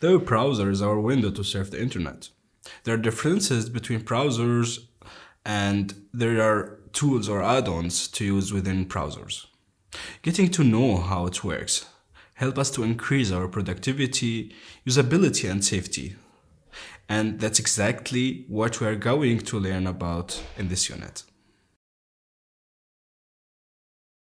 Though browsers are is our window to surf the internet. There are differences between browsers and there are tools or add-ons to use within browsers. Getting to know how it works help us to increase our productivity, usability and safety. And that's exactly what we are going to learn about in this unit.